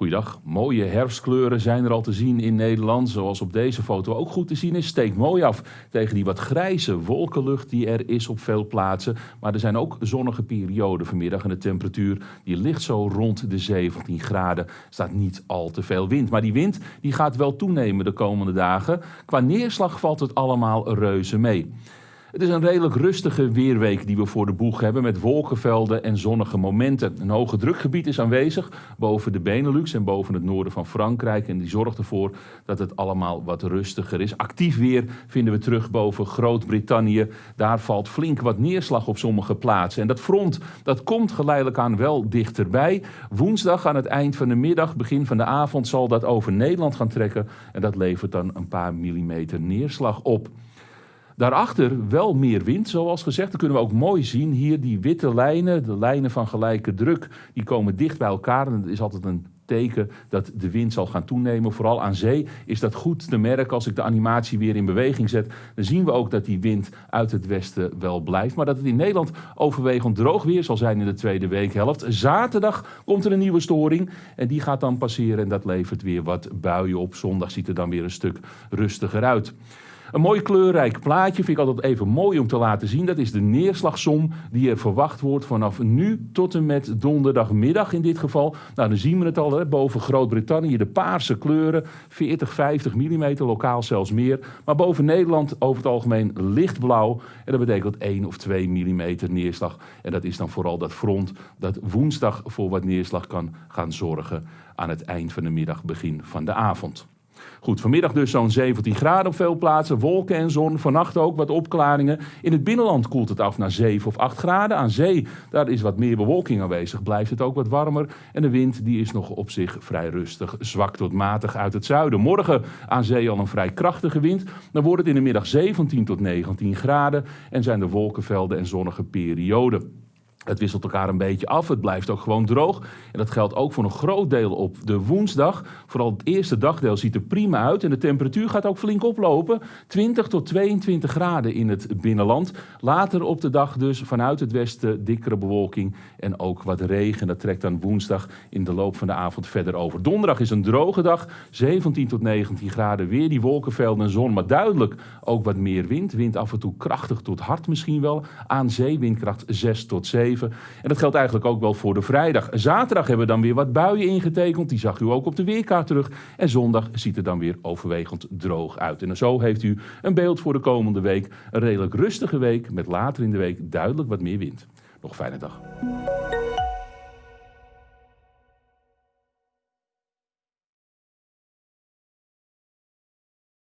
Goeiedag, mooie herfstkleuren zijn er al te zien in Nederland. Zoals op deze foto ook goed te zien is, steekt mooi af tegen die wat grijze wolkenlucht die er is op veel plaatsen. Maar er zijn ook zonnige perioden vanmiddag en de temperatuur die ligt zo rond de 17 graden. Staat niet al te veel wind, maar die wind die gaat wel toenemen de komende dagen. Qua neerslag valt het allemaal reuze mee. Het is een redelijk rustige weerweek die we voor de boeg hebben met wolkenvelden en zonnige momenten. Een hoge drukgebied is aanwezig boven de Benelux en boven het noorden van Frankrijk. En die zorgt ervoor dat het allemaal wat rustiger is. Actief weer vinden we terug boven Groot-Brittannië. Daar valt flink wat neerslag op sommige plaatsen. En dat front dat komt geleidelijk aan wel dichterbij. Woensdag aan het eind van de middag, begin van de avond, zal dat over Nederland gaan trekken. En dat levert dan een paar millimeter neerslag op. Daarachter wel meer wind, zoals gezegd. Dat kunnen we ook mooi zien. Hier die witte lijnen, de lijnen van gelijke druk, die komen dicht bij elkaar. En dat is altijd een teken dat de wind zal gaan toenemen. Vooral aan zee is dat goed te merken. Als ik de animatie weer in beweging zet, dan zien we ook dat die wind uit het westen wel blijft. Maar dat het in Nederland overwegend droog weer zal zijn in de tweede weekhelft. Zaterdag komt er een nieuwe storing en die gaat dan passeren en dat levert weer wat buien op. Zondag ziet er dan weer een stuk rustiger uit. Een mooi kleurrijk plaatje vind ik altijd even mooi om te laten zien. Dat is de neerslagsom die er verwacht wordt vanaf nu tot en met donderdagmiddag in dit geval. Nou, dan zien we het al, hè, boven Groot-Brittannië de paarse kleuren. 40, 50 mm, lokaal zelfs meer. Maar boven Nederland over het algemeen lichtblauw. En dat betekent 1 of 2 mm neerslag. En dat is dan vooral dat front dat woensdag voor wat neerslag kan gaan zorgen aan het eind van de middag, begin van de avond. Goed, vanmiddag dus zo'n 17 graden op veel plaatsen, wolken en zon. Vannacht ook wat opklaringen. In het binnenland koelt het af naar 7 of 8 graden. Aan zee, daar is wat meer bewolking aanwezig, blijft het ook wat warmer. En de wind die is nog op zich vrij rustig, zwak tot matig uit het zuiden. Morgen aan zee al een vrij krachtige wind. Dan wordt het in de middag 17 tot 19 graden en zijn er wolkenvelden en zonnige perioden. Het wisselt elkaar een beetje af. Het blijft ook gewoon droog. En dat geldt ook voor een groot deel op de woensdag. Vooral het eerste dagdeel ziet er prima uit. En de temperatuur gaat ook flink oplopen. 20 tot 22 graden in het binnenland. Later op de dag dus vanuit het westen dikkere bewolking en ook wat regen. Dat trekt dan woensdag in de loop van de avond verder over. Donderdag is een droge dag. 17 tot 19 graden. Weer die wolkenvelden en zon. Maar duidelijk ook wat meer wind. Wind af en toe krachtig tot hard misschien wel. Aan zee windkracht 6 tot 7. En dat geldt eigenlijk ook wel voor de vrijdag. Zaterdag hebben we dan weer wat buien ingetekend. Die zag u ook op de weerkaart terug. En zondag ziet het dan weer overwegend droog uit. En zo heeft u een beeld voor de komende week. Een redelijk rustige week met later in de week duidelijk wat meer wind. Nog fijne dag.